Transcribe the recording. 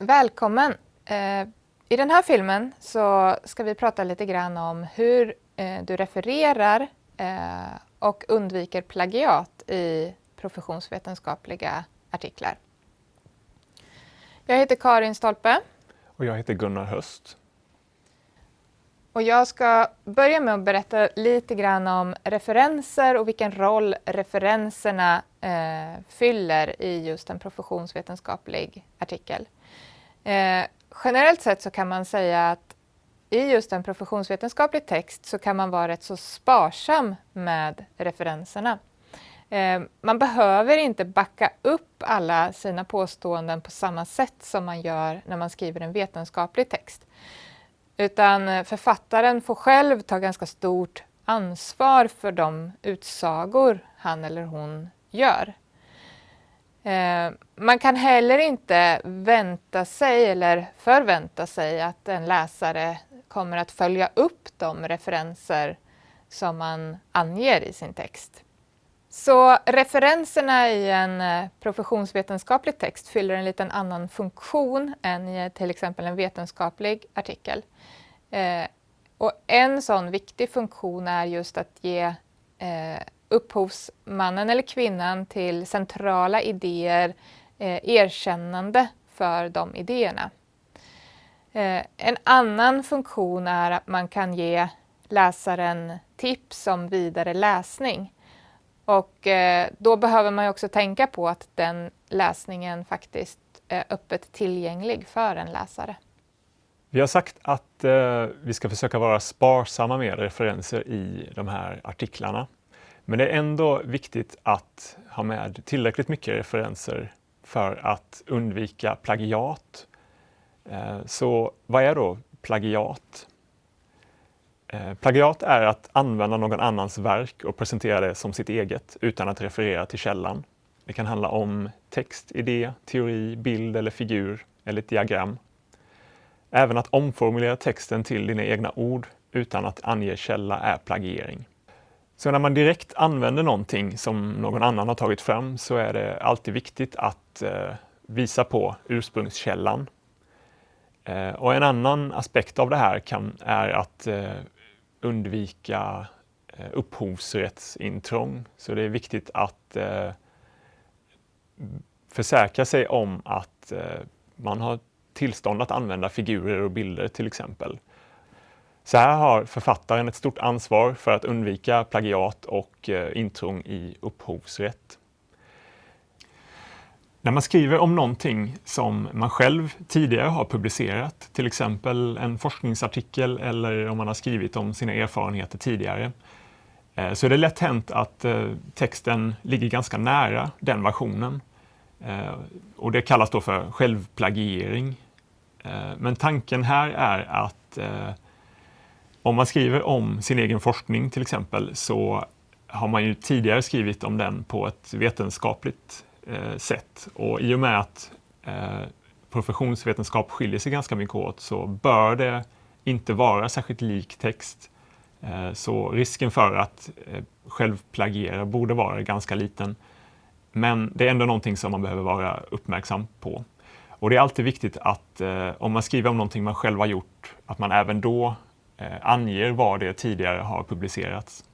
Välkommen! Eh, I den här filmen så ska vi prata lite grann om hur eh, du refererar eh, och undviker plagiat i professionsvetenskapliga artiklar. Jag heter Karin Stolpe. Och jag heter Gunnar Höst. Och jag ska börja med att berätta lite grann om referenser och vilken roll referenserna eh, fyller i just en professionsvetenskaplig artikel. Eh, generellt sett så kan man säga att i just en professionsvetenskaplig text så kan man vara rätt så sparsam med referenserna. Eh, man behöver inte backa upp alla sina påståenden på samma sätt som man gör när man skriver en vetenskaplig text. Utan eh, författaren får själv ta ganska stort ansvar för de utsagor han eller hon gör. Eh, man kan heller inte vänta sig eller förvänta sig att en läsare kommer att följa upp de referenser som man anger i sin text. Så referenserna i en eh, professionsvetenskaplig text fyller en liten annan funktion än i eh, till exempel en vetenskaplig artikel. Eh, och en sån viktig funktion är just att ge eh, upphovsmannen eller kvinnan till centrala idéer eh, erkännande för de idéerna. Eh, en annan funktion är att man kan ge läsaren tips om vidare läsning. Och eh, då behöver man också tänka på att den läsningen faktiskt är öppet tillgänglig för en läsare. Vi har sagt att eh, vi ska försöka vara sparsamma med referenser i de här artiklarna. Men det är ändå viktigt att ha med tillräckligt mycket referenser för att undvika plagiat. Eh, så vad är då plagiat? Eh, plagiat är att använda någon annans verk och presentera det som sitt eget utan att referera till källan. Det kan handla om text, idé, teori, bild eller figur eller ett diagram. Även att omformulera texten till dina egna ord utan att ange källa är plagiering. Så när man direkt använder någonting som någon annan har tagit fram så är det alltid viktigt att eh, visa på ursprungskällan. Eh, och en annan aspekt av det här kan, är att undvika eh, upphovsrättsintrång. Så det är viktigt att eh, försäkra sig om att eh, man har tillstånd att använda figurer och bilder till exempel. Så här har författaren ett stort ansvar för att undvika plagiat och eh, intrång i upphovsrätt. När man skriver om någonting som man själv tidigare har publicerat, till exempel en forskningsartikel eller om man har skrivit om sina erfarenheter tidigare, eh, så är det lätt hänt att eh, texten ligger ganska nära den versionen. Eh, och det kallas då för självplagiering. Men tanken här är att om man skriver om sin egen forskning till exempel så har man ju tidigare skrivit om den på ett vetenskapligt Eh, sätt. Och i och med att eh, professionsvetenskap skiljer sig ganska mycket åt så bör det inte vara särskilt lik text. Eh, så risken för att eh, självplagiera borde vara ganska liten. Men det är ändå någonting som man behöver vara uppmärksam på. Och det är alltid viktigt att eh, om man skriver om någonting man själv har gjort, att man även då eh, anger var det tidigare har publicerats.